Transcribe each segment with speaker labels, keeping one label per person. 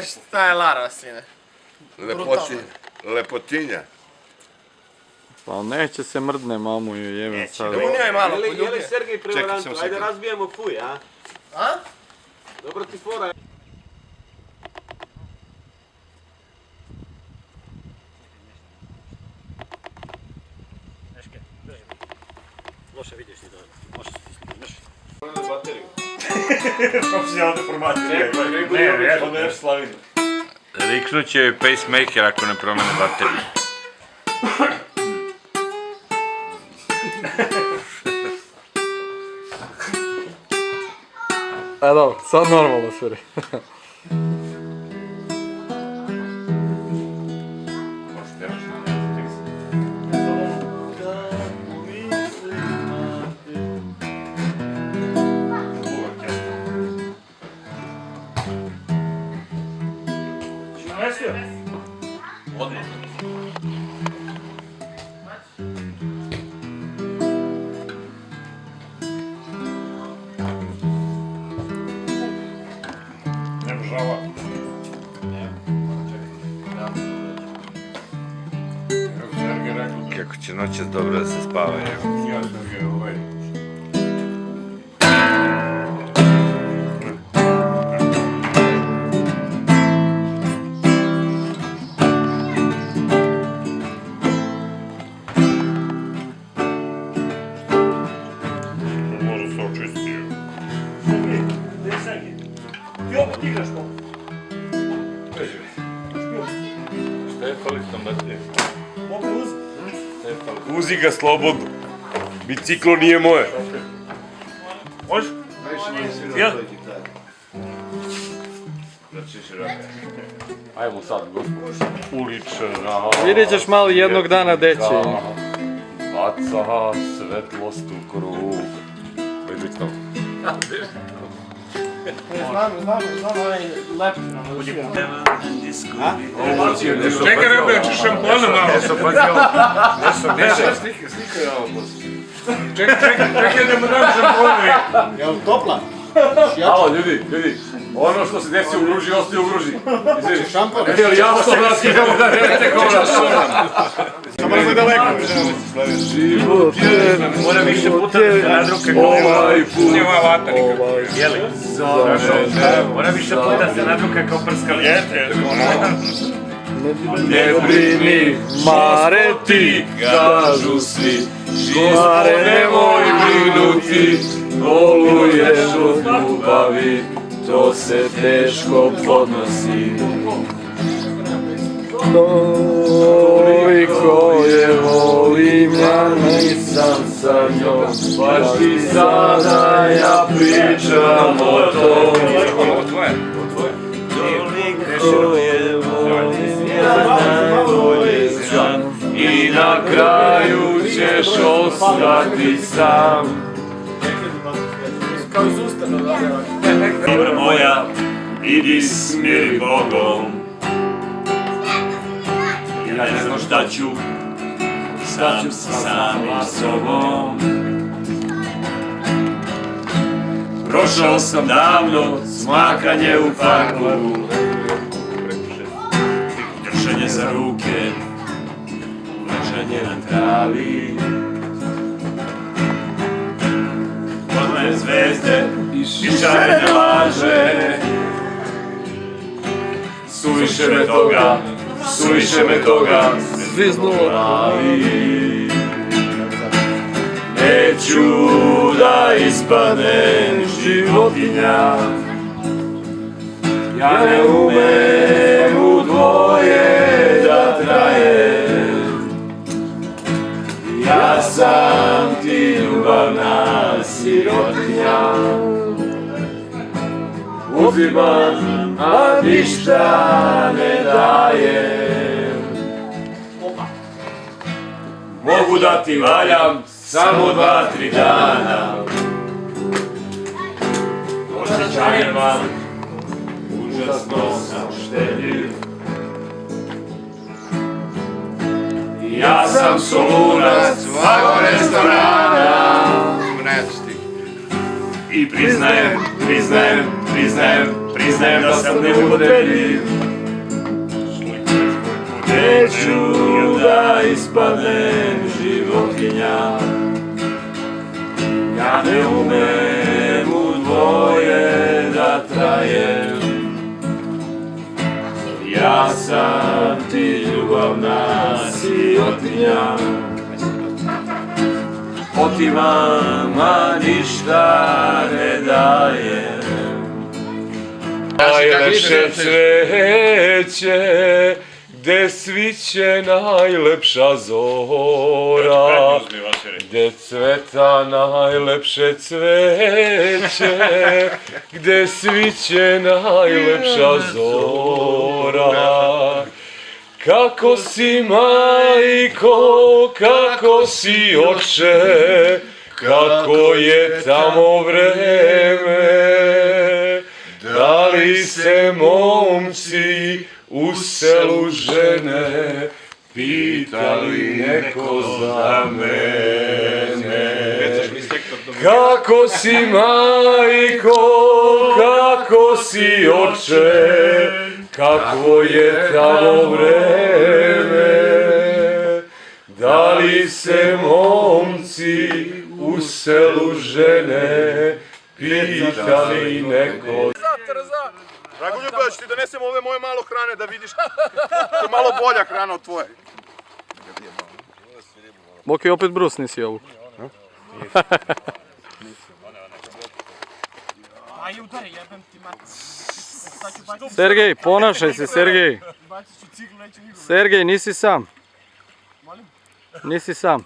Speaker 1: Šta je Lara, sine?
Speaker 2: Lepoti, lepotinja.
Speaker 3: Pa neće se mrdne mamu i jebem sad.
Speaker 1: Unio je malo,
Speaker 4: Je li, je li
Speaker 1: poljubio.
Speaker 4: Sergej
Speaker 2: Čekaj,
Speaker 4: prevarant?
Speaker 2: samo
Speaker 4: Ajde razbijemo fuj, a?
Speaker 1: A?
Speaker 4: Dobro ti fora.
Speaker 5: Loše vidiš ti ti sliš.
Speaker 6: Profesionalna deformacija. Ne, ne, ne slavimo.
Speaker 2: Riknut će pacemaker ako ne promene bateriju.
Speaker 3: E dobro, sad normalno sviri.
Speaker 6: Ne žava. Kako
Speaker 2: će noćas dobro da se spava, evo.
Speaker 6: ja Sergej ovaj...
Speaker 7: Uzi ga slobodno. Biciklo nije moje.
Speaker 6: Može? Ja?
Speaker 7: Ajmo sad, gospod. Ulična.
Speaker 3: Vidjet ćeš malo jednog dana deći.
Speaker 7: Baca svetlost u krug.
Speaker 1: Znam, znam, znam onaj lep nam
Speaker 6: Čekaj, nego ja ću šampona malo.
Speaker 7: Nešto, pazi ovo. Nešto, nešto. Slika, slika je ovo.
Speaker 6: Čekaj, čekaj, čekaj da mu dam šampona.
Speaker 1: Jel topla?
Speaker 7: Alo, ljudi, ljudi. Ono što se desi u gruži, ostaje u gruži. Izvini.
Speaker 1: Šampon?
Speaker 7: Jel jasno, bratski, kako da nemate ko nas
Speaker 6: Samo je daleko.
Speaker 7: Život je,
Speaker 5: Mora više puta da se nadruka kao
Speaker 7: ovaj put.
Speaker 6: Nije moja vata nikad.
Speaker 5: Jeli? Mora više puta da se nadruka kao prskali.
Speaker 6: Jeste, jeste.
Speaker 7: Ne brini, Mare ti, kažu svi, Mare nemoj brinuti, boluješ od ljubavi, to se teško podnosi. Toliko je volim, ja nisam sa njom, baš ti sada ja pričam o tom. Toliko je volim, ja najbolje znam, i na kraju ćeš ostati sam.
Speaker 1: Kao iz ustanova.
Speaker 5: Dobra moja, idi smiri Bogom. Ja ne znam šta ću, sam sa samim sobom. Prošao sam davno smakanje u parku Drženje za ruke, ležanje na travi Podle zvezde i šarene laže. Suviše me toga, suviše me toga
Speaker 3: Zviznulo.
Speaker 5: glavi Neću da ispadnem životinja. Ja ne umem u dvoje da trajem. Ja sam ti ljubavna sirotinja Uzimam, a ništa ne dajem. Mogu da ti valjam samo dva, tri dana. Osjećajem vam, užasno sam štedljiv Ja sam solunac svakog restorana. I priznajem, priznajem, priznajem, Priznajem da sam neupotrebljiv Neću da ispadnem životinja. Ja ne umem u dvoje da trajem. Ja sam ti ljubavna sirotinja Otimam, a ništa ne dajem
Speaker 7: Najlepše cveće, gde sviće najlepša zora, gde cveta najlepše cveće, gde sviće najlepša zora. Kako si majko, kako si oče, kako je tamo vreme, da li se momci u selu žene pitali neko za mene? Kako si majko, kako si oče, kako je tamo vreme? Da li se momci u selu žene pitali neko
Speaker 6: Dragoljub, da ću ti donesem ove moje malo hrane da vidiš. To je malo bolja hrana od tvoje.
Speaker 3: Boki opet brus nisi ovu.
Speaker 1: Aj udari, jebem ti mat.
Speaker 3: Sergej, ponašaj se Sergej. Sergej, nisi sam. Nisi sam.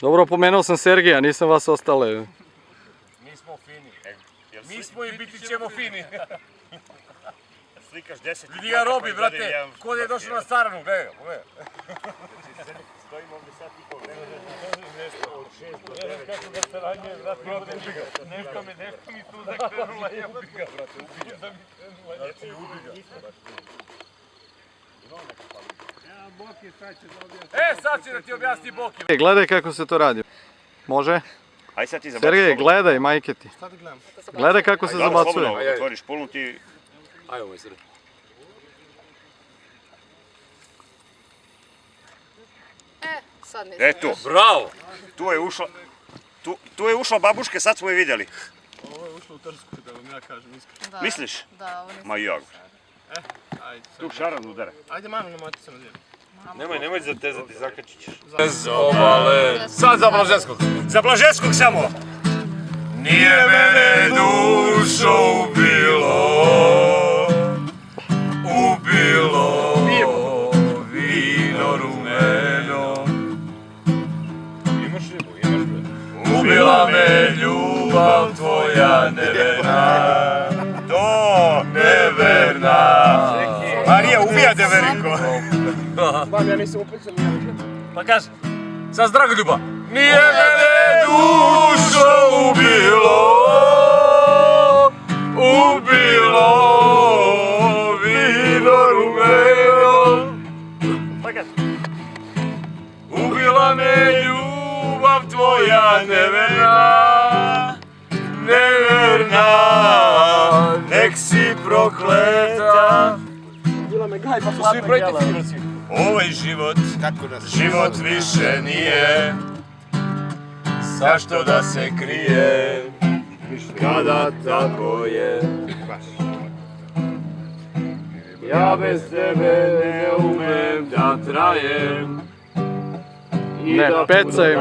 Speaker 3: Dobro, pomenuo sam Sergeja, nisam vas ostale.
Speaker 5: Mi smo fini. Mi smo i biti ćemo fini. Slikaš deset. Vidi ga robi, brate. Ko da je došao na saranu, gledaj, pogledaj. Stojimo ovdje sad i. Nešto od šest do devet. Kako ga se ranjuje, brate, ubi ga. Nešto mi, nešto mi tu zakrenula, je ubi ga, brate, ubi ga. Znači, ubi ga. E, sad će da ti objasni Boki.
Speaker 3: E, Gledaj kako se to radi. Može?
Speaker 5: Aj sad ti
Speaker 3: Sergej, gledaj, majke ti. Gledaj kako se zabacuje.
Speaker 5: Otvoriš pulnu ti...
Speaker 8: E, sad nisam.
Speaker 5: E tu. Bravo! Tu je ušla... Tu, tu je ušla babuške, sad smo je vidjeli.
Speaker 1: Ovo je ušlo u trsku, da vam ja kažem iskreno.
Speaker 8: Da,
Speaker 5: Misliš?
Speaker 8: Da, ovo nisam.
Speaker 5: Ma ja.
Speaker 1: Ajde, sad.
Speaker 5: Tu šaran udara.
Speaker 1: Ajde, manu, nemojte se nadjeti.
Speaker 2: Nemoj, nemoj zatezati, zakačit ćeš.
Speaker 5: Sad za Blaženskog. Za Blaženskog samo. Nije mene dušo ubilo, neverna. To neverna. Marija, ubija Deverinko.
Speaker 1: Mam, ja nisam upisan,
Speaker 5: Pa kaži, sa Dragoljuba. Nije mene dušo ubilo, ubilo vino rumeno. Pa kaži. Ubila me ljubav tvoja neverna, neverna, nek si prokleta.
Speaker 1: Bila me gaj, pa svi brojite figurci.
Speaker 5: Ovaj život, život više nije. Zašto da se krije? Kada tako je Ja bez tebe ne umem da trajem. I
Speaker 3: Ne,
Speaker 5: da
Speaker 3: pecaj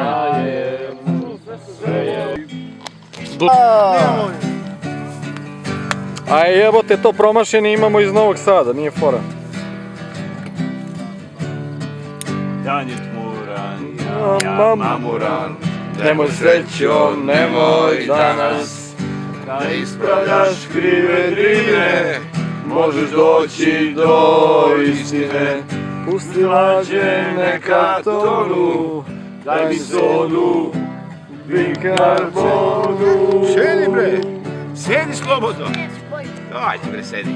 Speaker 3: A jebote, to promašeni imamo iz Novog Sada, nije fora.
Speaker 5: Dan je tmuran,
Speaker 3: Ja
Speaker 5: ja
Speaker 3: mam-
Speaker 5: mamuran
Speaker 3: Nemoj srećo, nemoj danas.
Speaker 5: Da ispravljaš krive drine Možeš doći do istine.
Speaker 3: Pusti
Speaker 5: Lađe neka tonu Daj mi sodu Bikarbonu
Speaker 6: Sjedi bre. Sjedi slobodno. Ajde bre, sedi.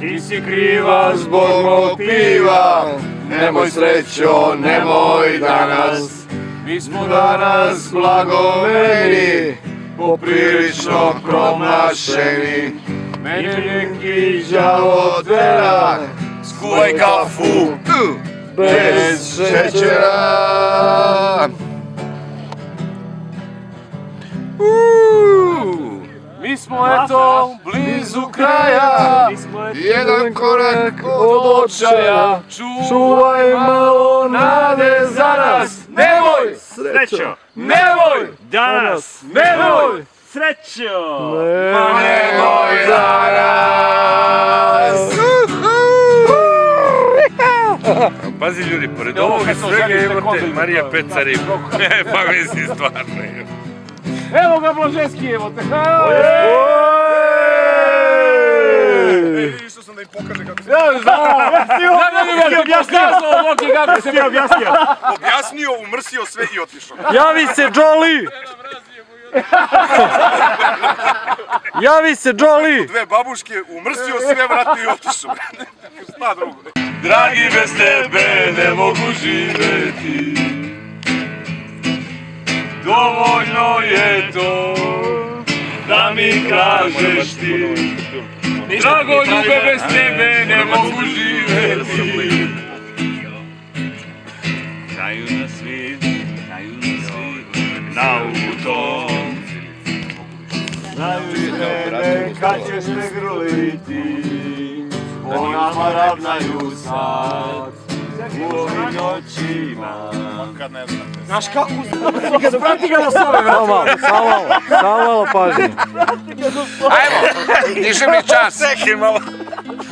Speaker 5: Ti si kriva zbog mog piva.
Speaker 7: Nemoj srećo, nemoj danas. Mi smo danas blagomeni Poprilično promašeni. Mene neki đavo tera Skuvaj kafu. Bez šećera Mi smo eto blizu kraja. Jedan korak od očaja. Čuvaj malo nade za nas. Nemoj!
Speaker 5: Srećo!
Speaker 7: Nemoj!
Speaker 5: Danas!
Speaker 7: Nemoj!
Speaker 5: Srećo!
Speaker 7: Nemoj za nas.
Speaker 2: Pazi ljudi, pored ovoga svega imate Marija Pecari. pa mislim stvarno.
Speaker 5: Evo ga Blaženski, evo te!
Speaker 6: Išao sam da im pokaže kako se...
Speaker 5: Kako se mi objasnio?
Speaker 6: Objasnio, umrsio sve i otišao.
Speaker 3: Javi se Jolly! Javi se Jolly!
Speaker 6: Dve babuške, umrsio sve, vratio i otišao. Šta drugo?
Speaker 7: Dragi bez tebe ne mogu živeti Dovoljno je to da mi kažeš ti. Drago ljube bez tebe ne mogu živeti Znaju nas svi, znaju nas svi na autom Znaju tebe kad ćeš me grliti Po nama ravnaju sad U ovim noćima
Speaker 3: Samo malo, samo malo, samo malo pažnje.
Speaker 2: Književni čas. Čekaj malo.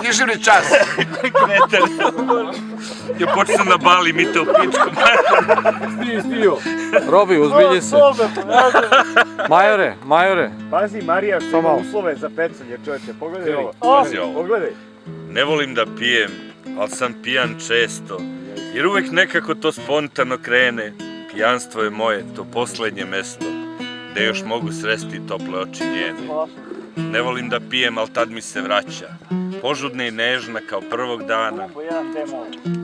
Speaker 2: Književni čas. Ja počnem na bali, mi te u pičku.
Speaker 3: Robi, uzbilji se. Majore, majore.
Speaker 5: Pazi, Marija, što ima uslove za pecanje, čovječe, pogledaj ovo.
Speaker 2: Pazi ovo.
Speaker 5: Pogledaj.
Speaker 2: Ne volim da pijem, ali sam pijan često. Jer uvek nekako to spontano krene. Pijanstvo je moje, to poslednje mesto. Gde još mogu sresti tople oči njene. Ne volim da pijem, ali tad mi se vraća. Požudna i nežna kao prvog dana.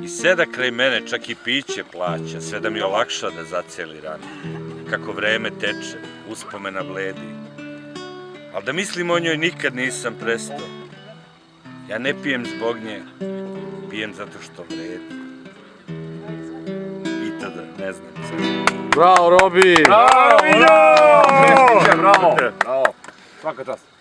Speaker 2: I seda kraj mene čak i piće plaća, sve da mi olakša da zaceli rane. Kako vreme teče, uspomena bledi. Ali da mislim o njoj nikad nisam prestao. Ja ne pijem zbog nje, pijem zato što vredi. I tada, ne znam.
Speaker 3: Bravo, Robi!
Speaker 5: Bravo! Bravo! Svaka čast.